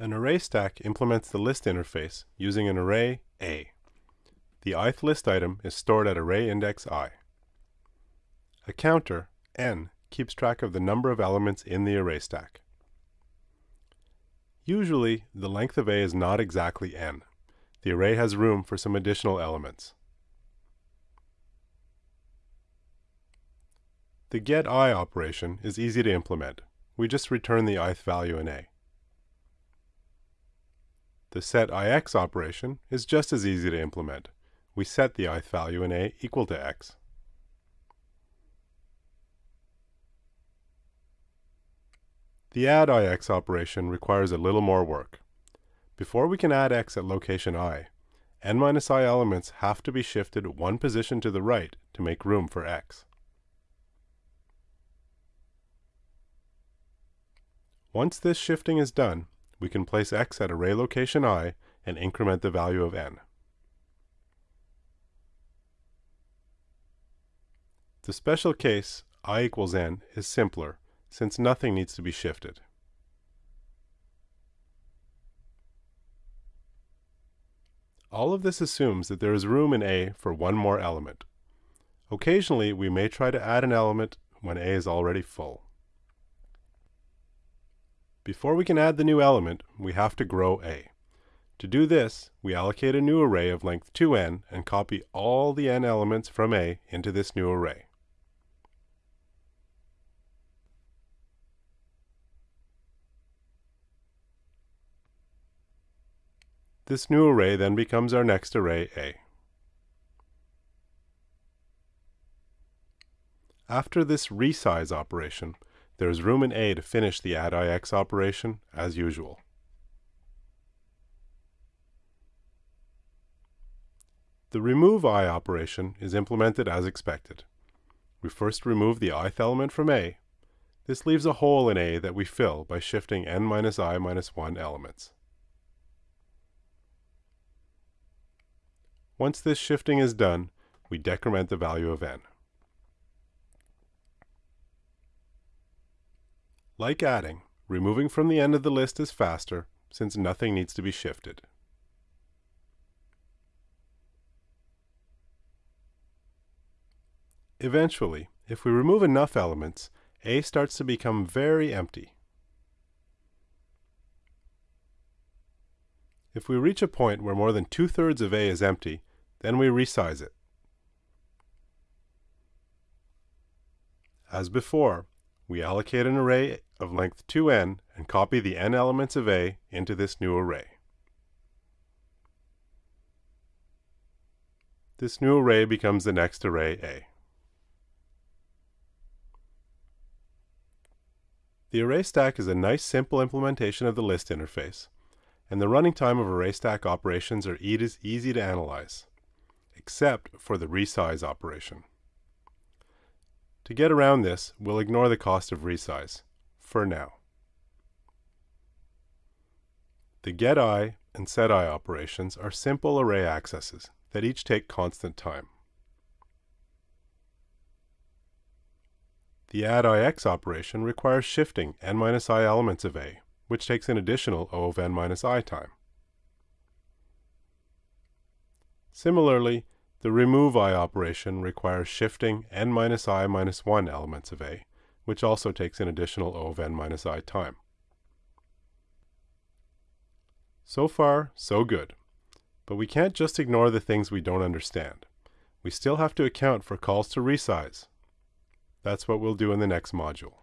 An array stack implements the list interface using an array A. The ith list item is stored at array index i. A counter, n, keeps track of the number of elements in the array stack. Usually, the length of A is not exactly n. The array has room for some additional elements. The get i operation is easy to implement. We just return the ith value in A. The set ix operation is just as easy to implement. We set the ith value in A equal to x. The add ix operation requires a little more work. Before we can add x at location i, n minus i elements have to be shifted one position to the right to make room for x. Once this shifting is done, we can place x at array location i and increment the value of n. The special case, i equals n, is simpler, since nothing needs to be shifted. All of this assumes that there is room in A for one more element. Occasionally, we may try to add an element when A is already full. Before we can add the new element, we have to grow A. To do this, we allocate a new array of length 2n and copy all the n elements from A into this new array. This new array then becomes our next array A. After this resize operation, there is room in A to finish the add ix operation as usual. The remove i operation is implemented as expected. We first remove the ith element from A. This leaves a hole in A that we fill by shifting n minus i minus 1 elements. Once this shifting is done, we decrement the value of n. Like adding, removing from the end of the list is faster since nothing needs to be shifted. Eventually, if we remove enough elements, A starts to become very empty. If we reach a point where more than two-thirds of A is empty, then we resize it. As before, we allocate an array of length 2n and copy the n elements of A into this new array. This new array becomes the next array A. The array stack is a nice simple implementation of the list interface, and the running time of array stack operations are easy to analyze, except for the resize operation. To get around this, we'll ignore the cost of resize, for now. The getI and setI operations are simple array accesses that each take constant time. The addIx operation requires shifting n minus i elements of A, which takes an additional O of n minus i time. Similarly, the remove i operation requires shifting n minus i minus 1 elements of A, which also takes an additional O of n minus i time. So far, so good. But we can't just ignore the things we don't understand. We still have to account for calls to resize. That's what we'll do in the next module.